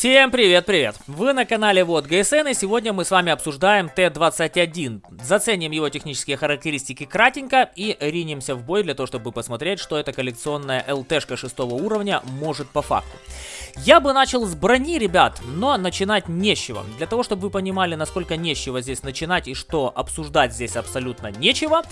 Всем привет-привет! Вы на канале Вот ГСН и сегодня мы с вами обсуждаем Т-21. Заценим его технические характеристики кратенько и ринемся в бой для того, чтобы посмотреть, что эта коллекционная ЛТшка шестого уровня может по факту. Я бы начал с брони, ребят, но начинать нечего. Для того, чтобы вы понимали, насколько нечего здесь начинать и что обсуждать здесь абсолютно нечего,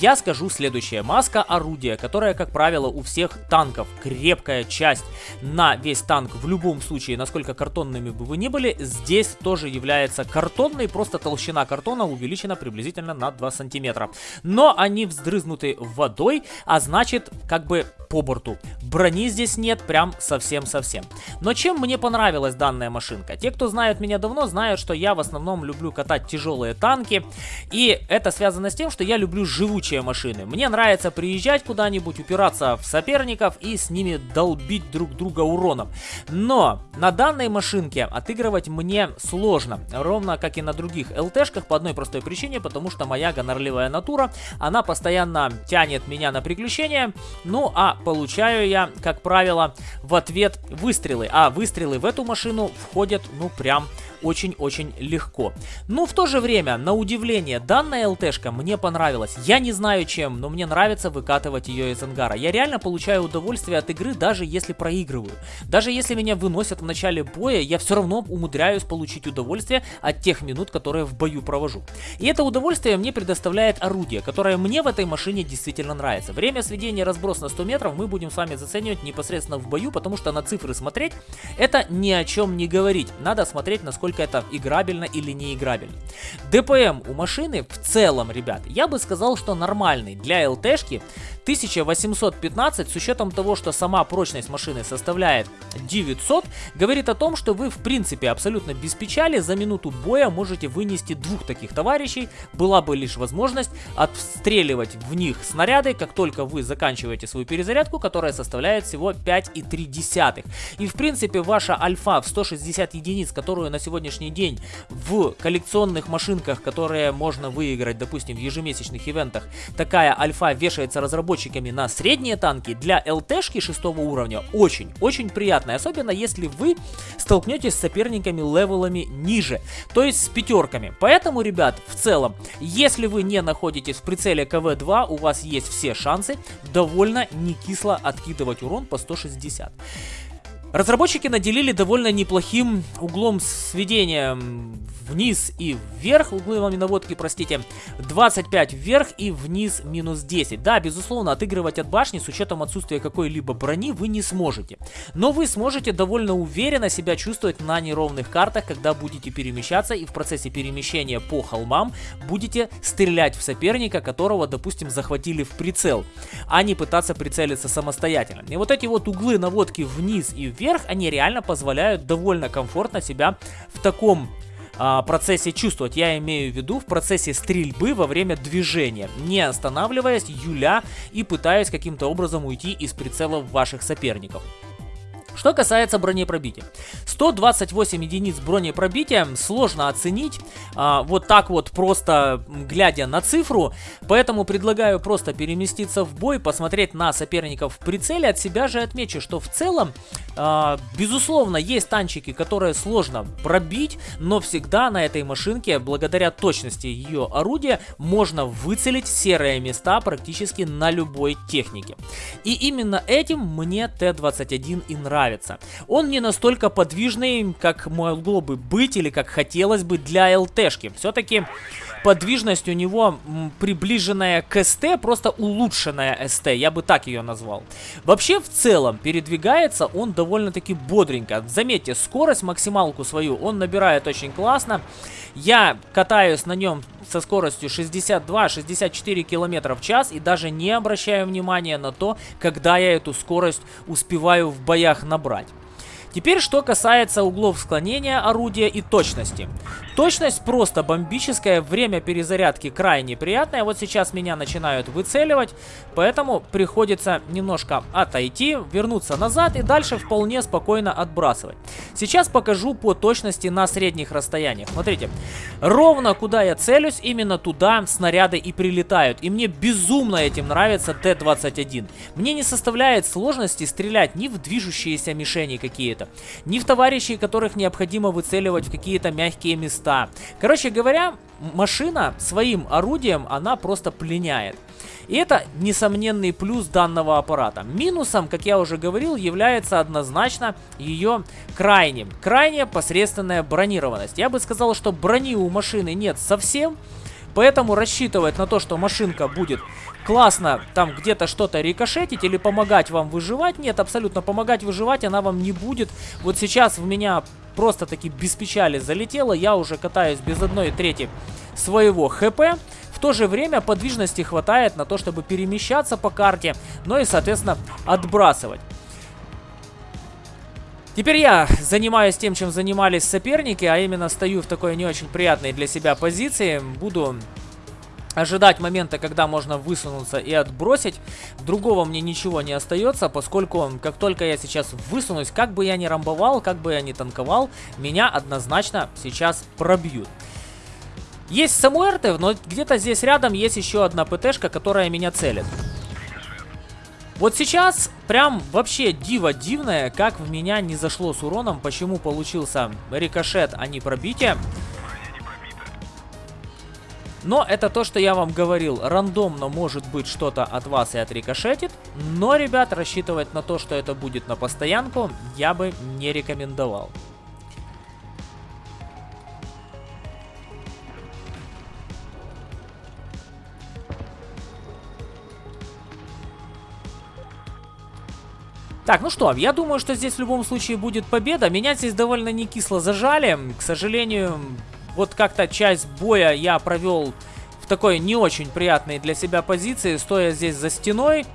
я скажу следующее. Маска орудия, которая, как правило, у всех танков крепкая часть на весь танк в любом случае, насколько картонными бы вы ни были, здесь тоже является картонной, просто толщина картона увеличена приблизительно на 2 сантиметра. Но они вздрызнуты водой, а значит, как бы по борту. Брони здесь нет прям совсем-совсем. Но чем мне понравилась данная машинка? Те, кто знают меня давно, знают, что я в основном люблю катать тяжелые танки. И это связано с тем, что я люблю живучие машины. Мне нравится приезжать куда-нибудь, упираться в соперников и с ними долбить друг друга уроном. Но на данной машинке отыгрывать мне сложно. Ровно как и на других ЛТшках по одной простой причине, потому что моя гонорливая натура, она постоянно тянет меня на приключения. Ну а получаю я, как правило, в ответ выстрелы. А выстрелы в эту машину входят, ну, прям очень-очень легко. Но в то же время, на удивление, данная ЛТшка мне понравилась. Я не знаю чем, но мне нравится выкатывать ее из ангара. Я реально получаю удовольствие от игры, даже если проигрываю. Даже если меня выносят в начале боя, я все равно умудряюсь получить удовольствие от тех минут, которые в бою провожу. И это удовольствие мне предоставляет орудие, которое мне в этой машине действительно нравится. Время сведения разброс на 100 метров мы будем с вами заценивать непосредственно в бою, потому что на цифры смотреть это ни о чем не говорить. Надо смотреть, насколько это играбельно или не играбельно. ДПМ у машины в целом, ребят, я бы сказал, что нормальный. Для ЛТшки 1815 с учетом того, что сама прочность машины составляет 900, говорит о том, что вы в принципе абсолютно без печали за минуту боя можете вынести двух таких товарищей. Была бы лишь возможность отстреливать в них снаряды, как только вы заканчиваете свою перезарядку, которая составляет всего 5,3. И в принципе ваша альфа в 160 единиц, которую на сегодняшний день в коллекционных машинках, которые можно выиграть, допустим, в ежемесячных ивентах, такая альфа вешается разработчиком разработчиками на средние танки для ЛТшки шестого уровня очень-очень приятно. Особенно если вы столкнетесь с соперниками левелами ниже, то есть с пятерками. Поэтому, ребят, в целом, если вы не находитесь в прицеле КВ-2, у вас есть все шансы довольно не кисло откидывать урон по 160. Разработчики наделили довольно неплохим углом сведения вниз и вверх, угловыми наводки, простите, 25 вверх и вниз минус 10. Да, безусловно, отыгрывать от башни с учетом отсутствия какой-либо брони вы не сможете. Но вы сможете довольно уверенно себя чувствовать на неровных картах, когда будете перемещаться и в процессе перемещения по холмам будете стрелять в соперника, которого, допустим, захватили в прицел, а не пытаться прицелиться самостоятельно. И вот эти вот углы наводки вниз и вверх, они реально позволяют довольно комфортно себя в таком а, процессе чувствовать. Я имею в виду в процессе стрельбы во время движения, не останавливаясь, юля и пытаясь каким-то образом уйти из прицелов ваших соперников. Что касается бронепробития. 128 единиц бронепробития сложно оценить а, вот так вот просто глядя на цифру, поэтому предлагаю просто переместиться в бой, посмотреть на соперников в прицеле. От себя же отмечу, что в целом, а, безусловно, есть танчики, которые сложно пробить, но всегда на этой машинке, благодаря точности ее орудия, можно выцелить серые места практически на любой технике. И именно этим мне Т-21 и нравится нравится. Он не настолько подвижный, как могло бы быть или как хотелось бы для ЛТшки. Все-таки подвижность у него приближенная к СТ, просто улучшенная СТ, я бы так ее назвал. Вообще, в целом, передвигается он довольно-таки бодренько. Заметьте, скорость максималку свою он набирает очень классно. Я катаюсь на нем со скоростью 62-64 км в час и даже не обращаю внимания на то, когда я эту скорость успеваю в боях набрать. Теперь, что касается углов склонения орудия и точности. Точность просто бомбическая, время перезарядки крайне приятное. Вот сейчас меня начинают выцеливать, поэтому приходится немножко отойти, вернуться назад и дальше вполне спокойно отбрасывать. Сейчас покажу по точности на средних расстояниях. Смотрите, ровно куда я целюсь, именно туда снаряды и прилетают. И мне безумно этим нравится Т-21. Мне не составляет сложности стрелять ни в движущиеся мишени какие-то, оружие, ни в товарищей, которых необходимо выцеливать в какие-то мягкие места. Короче говоря, машина своим орудием, она просто пленяет. И это несомненный плюс данного аппарата. Минусом, как я уже говорил, является однозначно ее крайне, крайне посредственная бронированность. Я бы сказал, что брони у машины нет совсем, Поэтому рассчитывать на то, что машинка будет классно там где-то что-то рикошетить или помогать вам выживать, нет, абсолютно помогать выживать она вам не будет. Вот сейчас в меня просто таки без печали залетело, я уже катаюсь без одной трети своего хп. В то же время подвижности хватает на то, чтобы перемещаться по карте, но и, соответственно, отбрасывать. Теперь я занимаюсь тем, чем занимались соперники, а именно стою в такой не очень приятной для себя позиции. Буду ожидать момента, когда можно высунуться и отбросить. Другого мне ничего не остается, поскольку как только я сейчас высунусь, как бы я ни рамбовал, как бы я ни танковал, меня однозначно сейчас пробьют. Есть Самуэрты, но где-то здесь рядом есть еще одна ПТшка, которая меня целит. Вот сейчас прям вообще диво дивное, как в меня не зашло с уроном, почему получился рикошет, а не пробитие. Но это то, что я вам говорил, рандомно может быть что-то от вас и отрикошетит, но, ребят, рассчитывать на то, что это будет на постоянку, я бы не рекомендовал. Так, ну что, я думаю, что здесь в любом случае будет победа. Меня здесь довольно не кисло зажали. К сожалению, вот как-то часть боя я провел в такой не очень приятной для себя позиции, стоя здесь за стеной.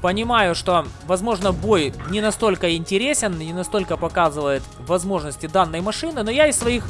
Понимаю, что, возможно, бой не настолько интересен, не настолько показывает возможности данной машины, но я из своих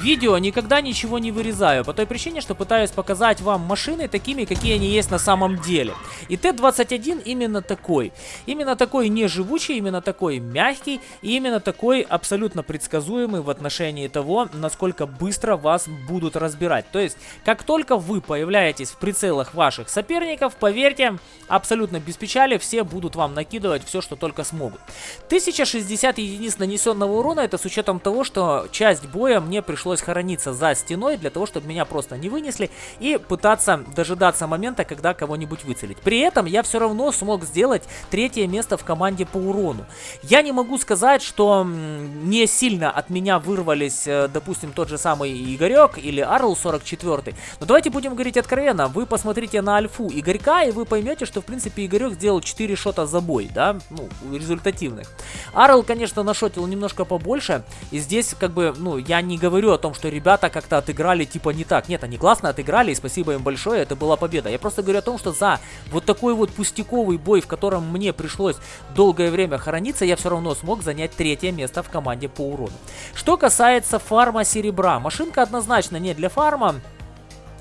видео никогда ничего не вырезаю, по той причине, что пытаюсь показать вам машины такими, какие они есть на самом деле. И Т-21 именно такой. Именно такой неживучий, именно такой мягкий, и именно такой абсолютно предсказуемый в отношении того, насколько быстро вас будут разбирать. То есть, как только вы появляетесь в прицелах ваших соперников, поверьте, абсолютно без печали все будут вам накидывать все, что только смогут. 1060 единиц нанесенного урона, это с учетом того, что часть боя мне пришлось пришлось хорониться за стеной для того, чтобы меня просто не вынесли и пытаться дожидаться момента, когда кого-нибудь выцелить. При этом я все равно смог сделать третье место в команде по урону. Я не могу сказать, что не сильно от меня вырвались, э, допустим, тот же самый Игорек или Арл 44. Но давайте будем говорить откровенно. Вы посмотрите на альфу Игорька, и вы поймете, что, в принципе, Игорек сделал 4 шота за бой, да, ну, результативных. Арл, конечно, нашотил немножко побольше, и здесь, как бы, ну, я не говорю о том, что ребята как-то отыграли типа не так. Нет, они классно отыграли, и спасибо им большое, это была победа. Я просто говорю о том, что за вот такой вот пустяковый бой, в котором мне пришлось долгое время хорониться, я все равно смог занять третье место в команде по урону. Что касается фарма серебра, машинка однозначно не для фарма,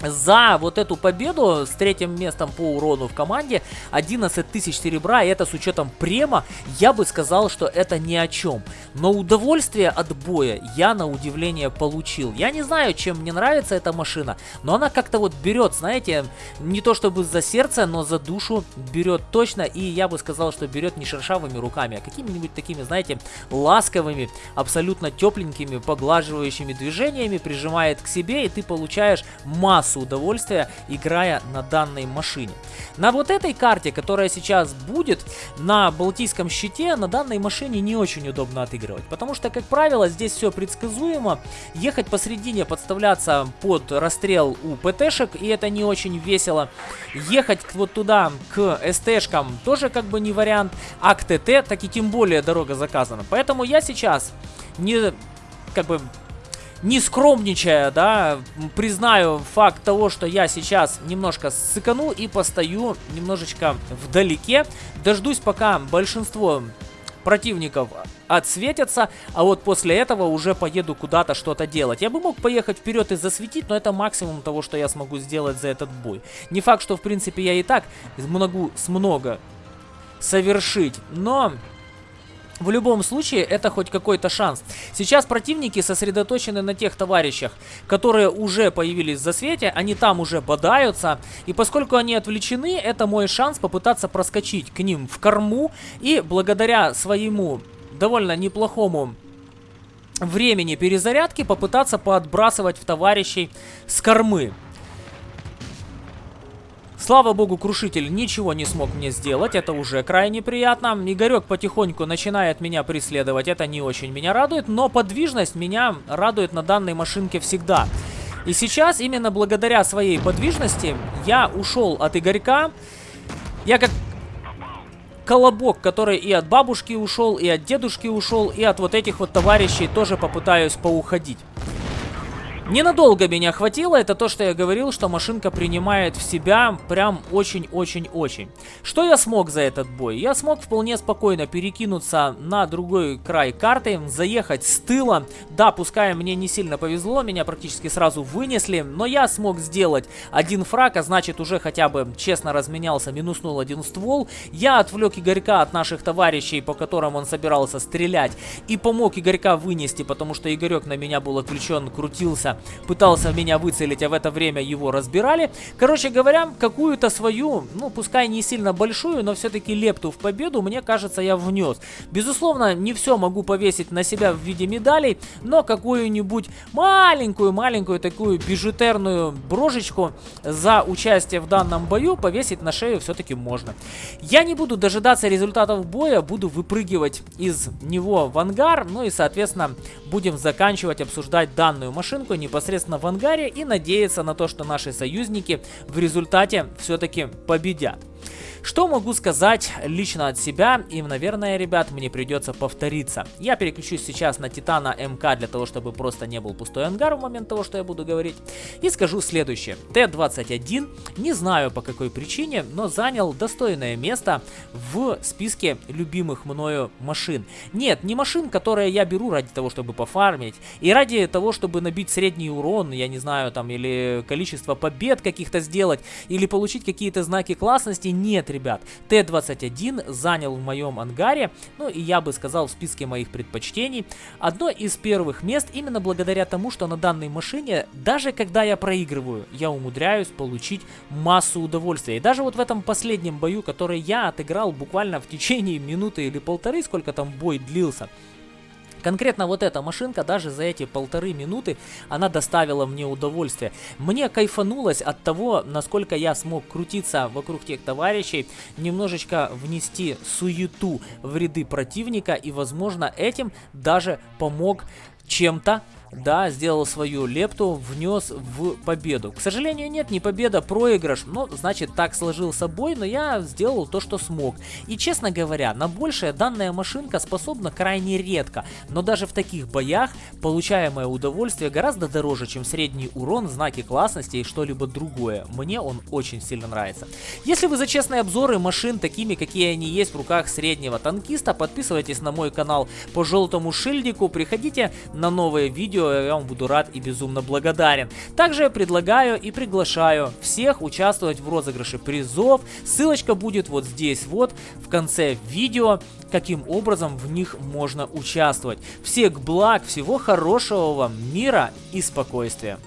за вот эту победу с третьим местом по урону в команде 11 тысяч серебра, и это с учетом према, я бы сказал, что это ни о чем. Но удовольствие от боя я на удивление получил. Я не знаю, чем мне нравится эта машина, но она как-то вот берет, знаете, не то чтобы за сердце, но за душу берет точно, и я бы сказал, что берет не шершавыми руками, а какими-нибудь такими, знаете, ласковыми, абсолютно тепленькими, поглаживающими движениями, прижимает к себе, и ты получаешь массу массу удовольствия, играя на данной машине. На вот этой карте, которая сейчас будет, на Балтийском щите, на данной машине не очень удобно отыгрывать. Потому что, как правило, здесь все предсказуемо. Ехать посередине, подставляться под расстрел у ПТшек, и это не очень весело. Ехать вот туда, к СТшкам, тоже как бы не вариант. А к ТТ, так и тем более дорога заказана. Поэтому я сейчас не как бы не скромничая, да, признаю факт того, что я сейчас немножко сыкану и постою немножечко вдалеке. Дождусь, пока большинство противников отсветятся, а вот после этого уже поеду куда-то что-то делать. Я бы мог поехать вперед и засветить, но это максимум того, что я смогу сделать за этот бой. Не факт, что в принципе я и так могу с много совершить, но в любом случае, это хоть какой-то шанс. Сейчас противники сосредоточены на тех товарищах, которые уже появились в засвете, они там уже бодаются. И поскольку они отвлечены, это мой шанс попытаться проскочить к ним в корму и благодаря своему довольно неплохому времени перезарядки попытаться поотбрасывать в товарищей с кормы. Слава богу, Крушитель ничего не смог мне сделать, это уже крайне приятно. Игорек потихоньку начинает меня преследовать, это не очень меня радует, но подвижность меня радует на данной машинке всегда. И сейчас, именно благодаря своей подвижности, я ушел от Игорька. Я как колобок, который и от бабушки ушел, и от дедушки ушел, и от вот этих вот товарищей тоже попытаюсь поуходить. Ненадолго меня хватило, это то, что я говорил, что машинка принимает в себя прям очень-очень-очень. Что я смог за этот бой? Я смог вполне спокойно перекинуться на другой край карты, заехать с тыла. Да, пускай мне не сильно повезло, меня практически сразу вынесли, но я смог сделать один фраг, а значит уже хотя бы честно разменялся, минуснул один ствол. Я отвлек Игорька от наших товарищей, по которым он собирался стрелять, и помог Игорька вынести, потому что Игорек на меня был отключен, крутился пытался меня выцелить, а в это время его разбирали. Короче говоря, какую-то свою, ну, пускай не сильно большую, но все-таки лепту в победу, мне кажется, я внес. Безусловно, не все могу повесить на себя в виде медалей, но какую-нибудь маленькую-маленькую такую бижутерную брошечку за участие в данном бою повесить на шею все-таки можно. Я не буду дожидаться результатов боя, буду выпрыгивать из него в ангар, ну и, соответственно, будем заканчивать обсуждать данную машинку непосредственно в ангаре и надеяться на то, что наши союзники в результате все-таки победят. Что могу сказать лично от себя? И, наверное, ребят, мне придется повториться. Я переключусь сейчас на Титана МК для того, чтобы просто не был пустой ангар в момент того, что я буду говорить. И скажу следующее. Т-21, не знаю по какой причине, но занял достойное место в списке любимых мною машин. Нет, не машин, которые я беру ради того, чтобы пофармить. И ради того, чтобы набить средний урон, я не знаю, там, или количество побед каких-то сделать, или получить какие-то знаки классности. Нет, ребят. Т-21 занял в моем ангаре, ну и я бы сказал в списке моих предпочтений, одно из первых мест именно благодаря тому, что на данной машине, даже когда я проигрываю, я умудряюсь получить массу удовольствия. И даже вот в этом последнем бою, который я отыграл буквально в течение минуты или полторы, сколько там бой длился, Конкретно вот эта машинка даже за эти полторы минуты, она доставила мне удовольствие. Мне кайфанулось от того, насколько я смог крутиться вокруг тех товарищей, немножечко внести суету в ряды противника и, возможно, этим даже помог чем-то да, сделал свою лепту, внес в победу. К сожалению, нет, не победа, проигрыш. Ну, значит, так сложился бой, но я сделал то, что смог. И, честно говоря, на большее данная машинка способна крайне редко. Но даже в таких боях получаемое удовольствие гораздо дороже, чем средний урон, знаки классности и что-либо другое. Мне он очень сильно нравится. Если вы за честные обзоры машин, такими, какие они есть в руках среднего танкиста, подписывайтесь на мой канал по желтому шильдику, приходите на новые видео, видео, я вам буду рад и безумно благодарен. Также предлагаю и приглашаю всех участвовать в розыгрыше призов. Ссылочка будет вот здесь вот в конце видео каким образом в них можно участвовать. Всех благ, всего хорошего вам, мира и спокойствия.